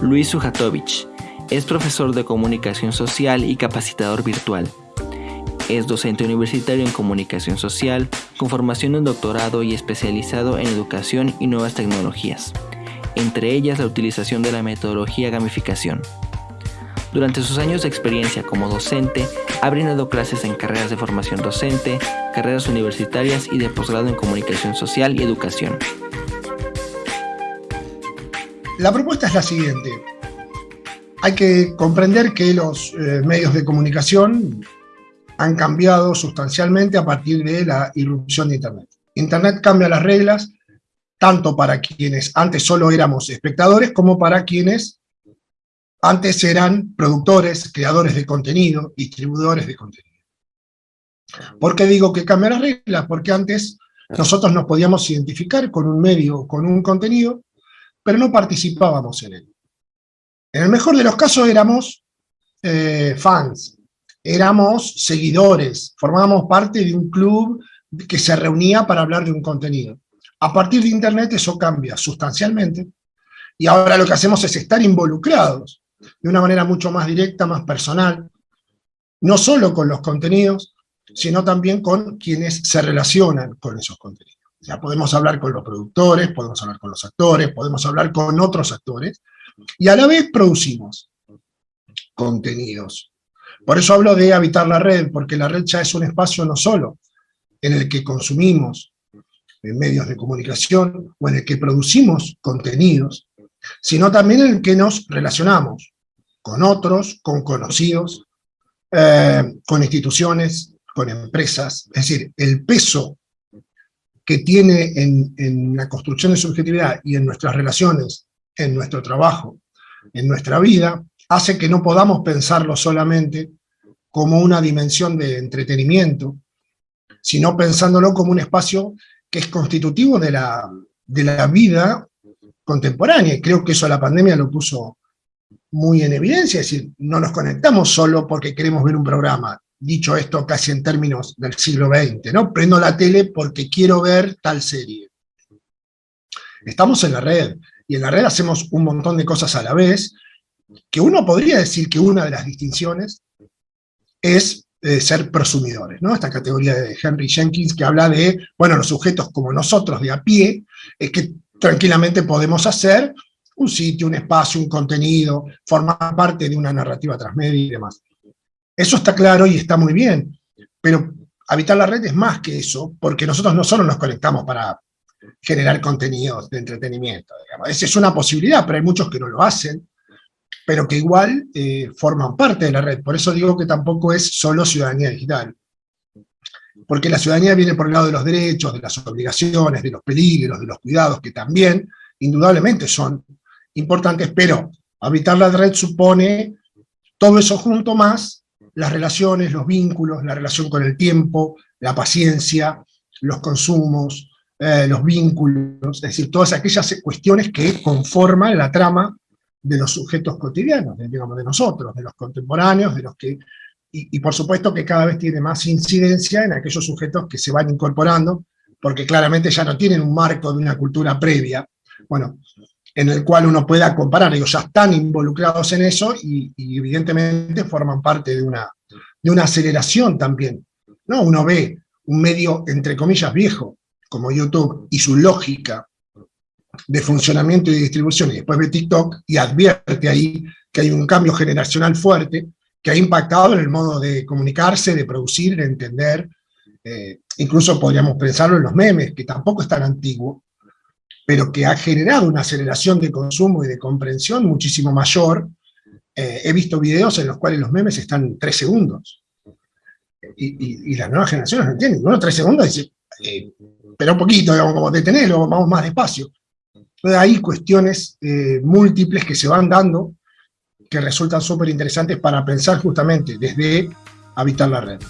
Luis Sujatovich. Es profesor de comunicación social y capacitador virtual. Es docente universitario en comunicación social, con formación en doctorado y especializado en educación y nuevas tecnologías, entre ellas la utilización de la metodología gamificación. Durante sus años de experiencia como docente, ha brindado clases en carreras de formación docente, carreras universitarias y de posgrado en comunicación social y educación. La propuesta es la siguiente. Hay que comprender que los eh, medios de comunicación han cambiado sustancialmente a partir de la irrupción de Internet. Internet cambia las reglas, tanto para quienes antes solo éramos espectadores, como para quienes antes eran productores, creadores de contenido, distribuidores de contenido. ¿Por qué digo que cambia las reglas? Porque antes nosotros nos podíamos identificar con un medio, con un contenido, pero no participábamos en él. En el mejor de los casos éramos eh, fans, éramos seguidores, formábamos parte de un club que se reunía para hablar de un contenido. A partir de Internet eso cambia sustancialmente, y ahora lo que hacemos es estar involucrados de una manera mucho más directa, más personal, no solo con los contenidos, sino también con quienes se relacionan con esos contenidos. Ya podemos hablar con los productores, podemos hablar con los actores, podemos hablar con otros actores, y a la vez producimos contenidos. Por eso hablo de habitar la red, porque la red ya es un espacio no solo en el que consumimos medios de comunicación o en el que producimos contenidos, sino también en el que nos relacionamos con otros, con conocidos, eh, con instituciones, con empresas. Es decir, el peso que tiene en, la construcción de subjetividad y en nuestras relaciones, en nuestro trabajo, en nuestra vida, hace que no podamos pensarlo solamente como una dimensión de entretenimiento, sino pensándolo como un espacio que es constitutivo de la, de la vida contemporánea. Y creo que eso la pandemia lo puso muy en evidencia, es decir, no nos conectamos solo porque queremos ver un programa, dicho esto casi en términos del siglo XX, ¿no? Prendo la tele porque quiero ver tal serie. Estamos en la red, y en la red hacemos un montón de cosas a la vez, que uno podría decir que una de las distinciones es eh, ser prosumidores, ¿no? Esta categoría de Henry Jenkins que habla de, bueno, los sujetos como nosotros de a pie, es que tranquilamente podemos hacer un sitio, un espacio, un contenido, formar parte de una narrativa transmedia y demás. Eso está claro y está muy bien, pero habitar la red es más que eso, porque nosotros no solo nos conectamos para generar contenidos de entretenimiento. Esa es una posibilidad, pero hay muchos que no lo hacen, pero que igual eh, forman parte de la red. Por eso digo que tampoco es solo ciudadanía digital. Porque la ciudadanía viene por el lado de los derechos, de las obligaciones, de los peligros, de los cuidados, que también, indudablemente, son importantes, pero habitar la red supone todo eso junto más las relaciones, los vínculos, la relación con el tiempo, la paciencia, los consumos, eh, los vínculos, es decir, todas aquellas cuestiones que conforman la trama de los sujetos cotidianos, de, digamos, de nosotros, de los contemporáneos, de los que, y, por supuesto que cada vez tiene más incidencia en aquellos sujetos que se van incorporando, porque claramente ya no tienen un marco de una cultura previa, bueno, en el cual uno pueda comparar, ellos ya están involucrados en eso y, evidentemente forman parte de una, de una aceleración también, ¿no? Uno ve un medio, entre comillas, viejo, como YouTube, y su lógica de funcionamiento y distribución, y después ve TikTok y advierte ahí que hay un cambio generacional fuerte que ha impactado en el modo de comunicarse, de producir, de entender, eh, incluso podríamos pensarlo en los memes, que tampoco es tan antiguo, pero que ha generado una aceleración de consumo y de comprensión muchísimo mayor. Eh, he visto videos en los cuales los memes están tres segundos, y, las nuevas generaciones no entienden, uno tres segundos dice, eh, pero un poquito, digamos, como detenerlo, vamos más despacio. Entonces hay cuestiones eh, múltiples que se van dando que resultan súper interesantes para pensar justamente desde habitar la red.